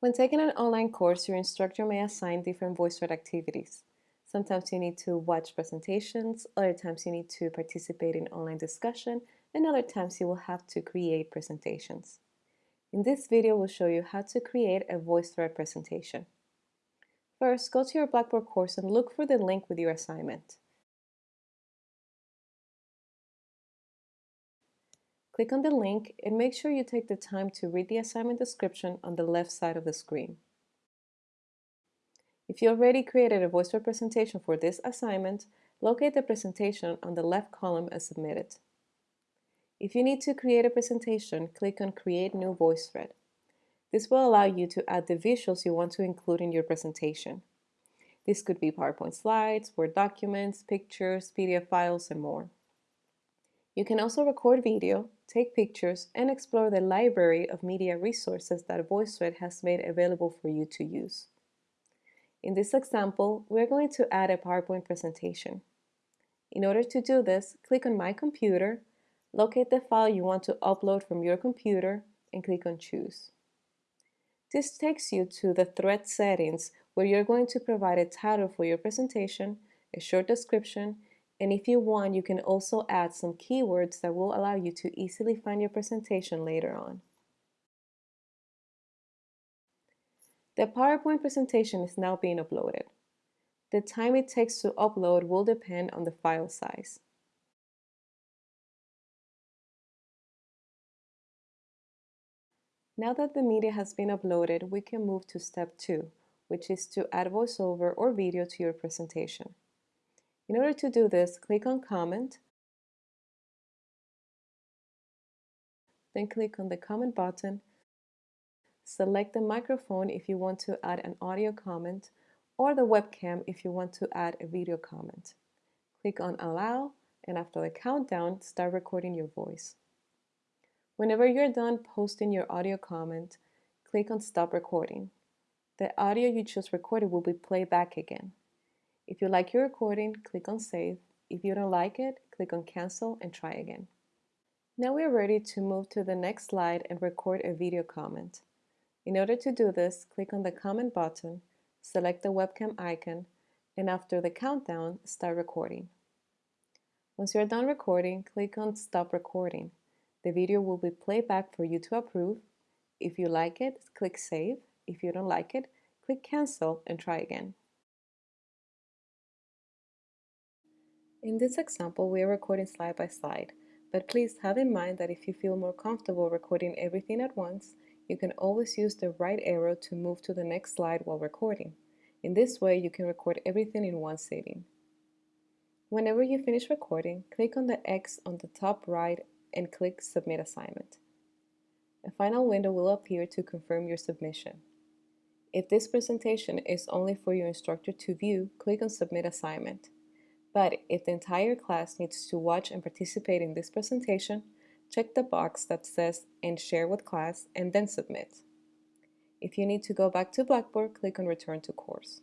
When taking an online course, your instructor may assign different VoiceThread activities. Sometimes you need to watch presentations, other times you need to participate in online discussion, and other times you will have to create presentations. In this video, we'll show you how to create a VoiceThread presentation. First, go to your Blackboard course and look for the link with your assignment. Click on the link and make sure you take the time to read the assignment description on the left side of the screen. If you already created a VoiceThread presentation for this assignment, locate the presentation on the left column and submit it. If you need to create a presentation, click on Create New VoiceThread. This will allow you to add the visuals you want to include in your presentation. This could be PowerPoint slides, Word documents, pictures, PDF files, and more. You can also record video, take pictures, and explore the library of media resources that VoiceThread has made available for you to use. In this example, we're going to add a PowerPoint presentation. In order to do this, click on My Computer, locate the file you want to upload from your computer, and click on Choose. This takes you to the thread settings where you're going to provide a title for your presentation, a short description, and if you want, you can also add some keywords that will allow you to easily find your presentation later on. The PowerPoint presentation is now being uploaded. The time it takes to upload will depend on the file size. Now that the media has been uploaded, we can move to step two, which is to add voiceover or video to your presentation. In order to do this, click on Comment, then click on the comment button, select the microphone if you want to add an audio comment, or the webcam if you want to add a video comment. Click on Allow, and after the countdown, start recording your voice. Whenever you're done posting your audio comment, click on Stop Recording. The audio you just recorded will be played back again. If you like your recording, click on Save. If you don't like it, click on Cancel and try again. Now we're ready to move to the next slide and record a video comment. In order to do this, click on the comment button, select the webcam icon, and after the countdown, start recording. Once you're done recording, click on Stop Recording. The video will be played back for you to approve. If you like it, click Save. If you don't like it, click Cancel and try again. In this example, we are recording slide by slide, but please have in mind that if you feel more comfortable recording everything at once, you can always use the right arrow to move to the next slide while recording. In this way, you can record everything in one sitting. Whenever you finish recording, click on the X on the top right and click Submit Assignment. A final window will appear to confirm your submission. If this presentation is only for your instructor to view, click on Submit Assignment. But if the entire class needs to watch and participate in this presentation, check the box that says and share with class and then submit. If you need to go back to Blackboard, click on return to course.